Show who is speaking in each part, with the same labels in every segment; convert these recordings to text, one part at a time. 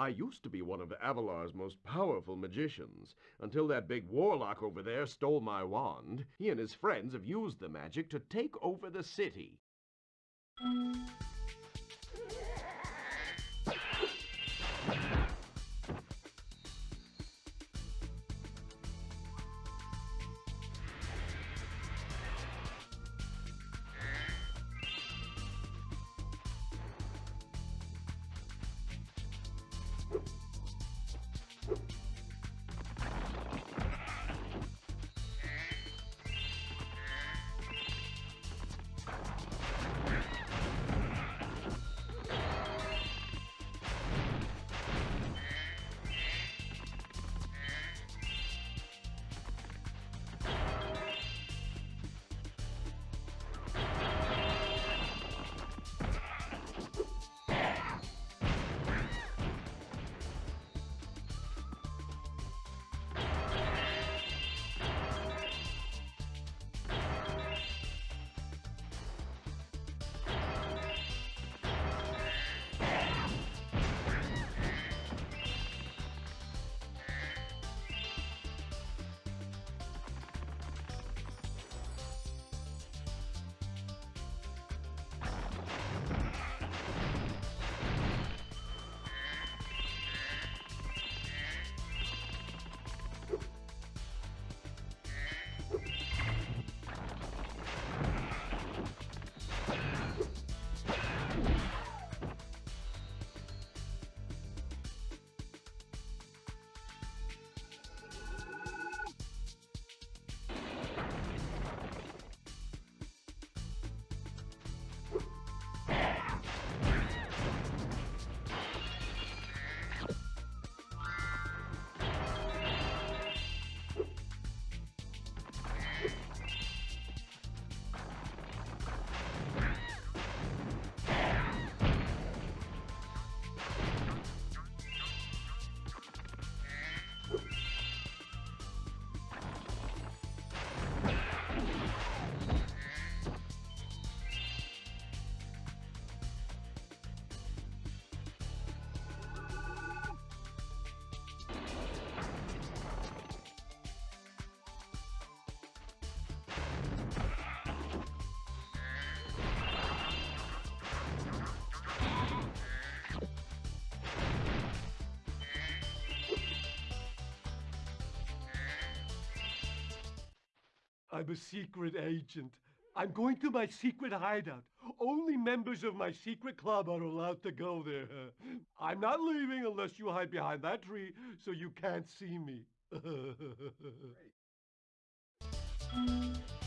Speaker 1: I used to be one of Avalar's most powerful magicians, until that big warlock over there stole my wand. He and his friends have used the magic to take over the city.
Speaker 2: I'm a secret agent. I'm going to my secret hideout. Only members of my secret club are allowed to go there. I'm not leaving unless you hide behind that tree so you can't see me.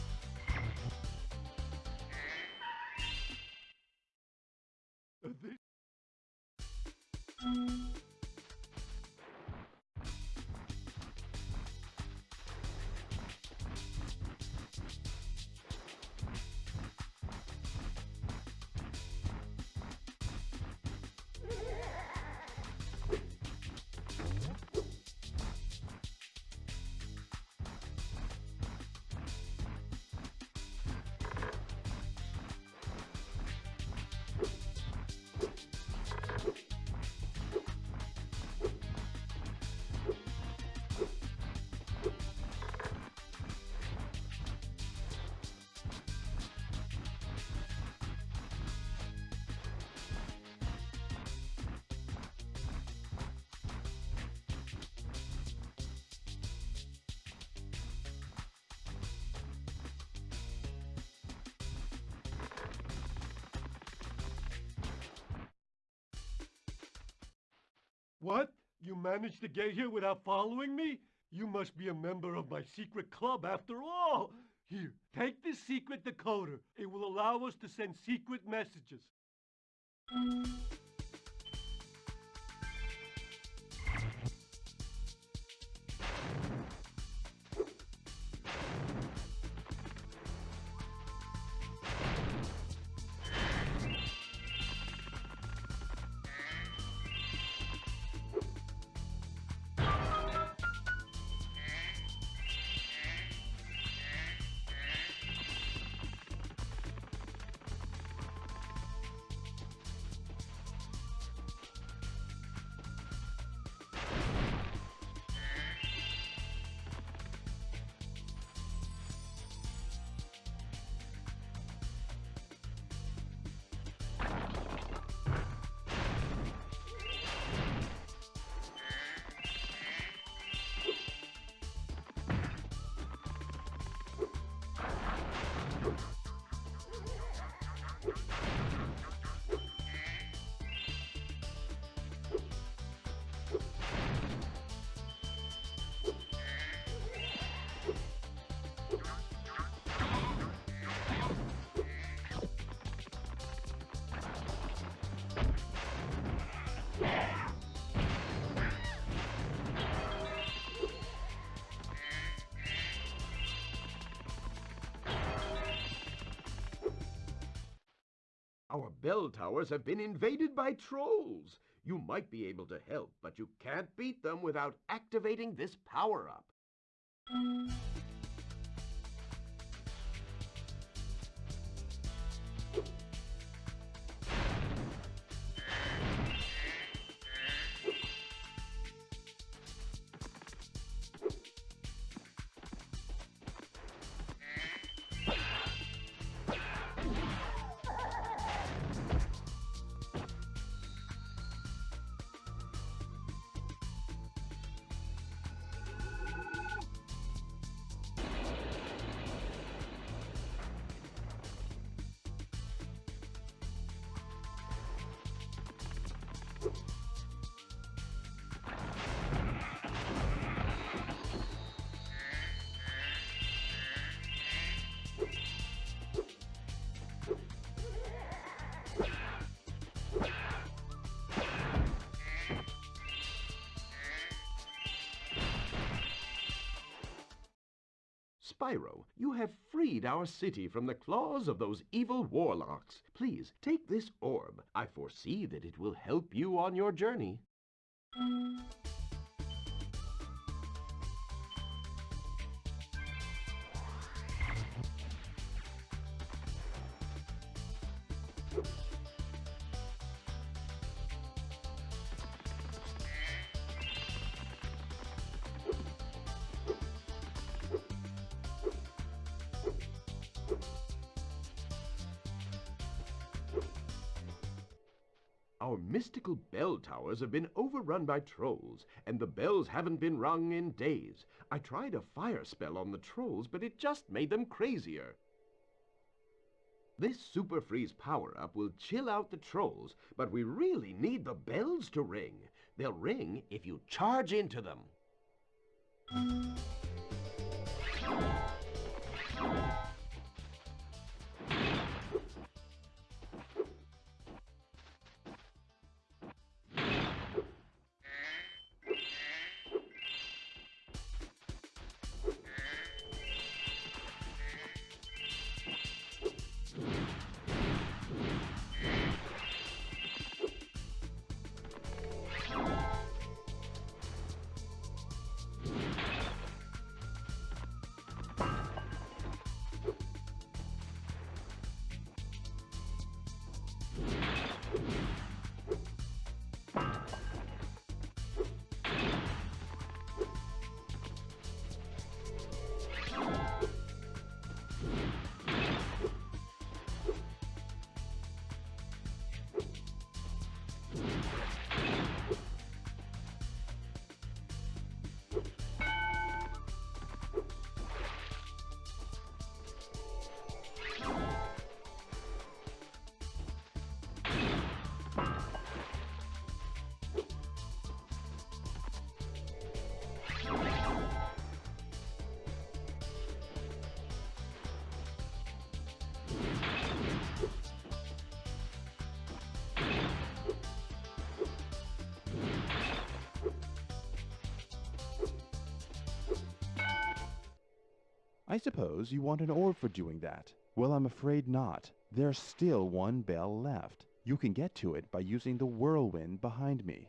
Speaker 2: What? You managed to get here without following me? You must be a member of my secret club after all. Here, take this secret decoder. It will allow us to send secret messages.
Speaker 1: Bell towers have been invaded by trolls. You might be able to help, but you can't beat them without activating this power-up. Spyro, you have freed our city from the claws of those evil warlocks. Please, take this orb. I foresee that it will help you on your journey. Our mystical bell towers have been overrun by trolls, and the bells haven't been rung in days. I tried a fire spell on the trolls, but it just made them crazier. This Super Freeze power-up will chill out the trolls, but we really need the bells to ring. They'll ring if you charge into them.
Speaker 3: I suppose you want an orb for doing that. Well, I'm afraid not. There's still one bell left. You can get to it by using the whirlwind behind me.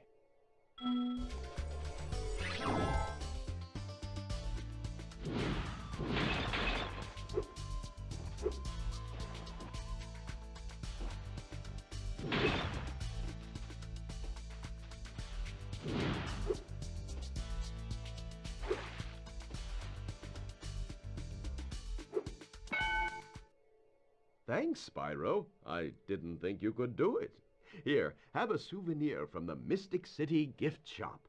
Speaker 1: Thanks, Spyro. I didn't think you could do it. Here, have a souvenir from the Mystic City gift shop.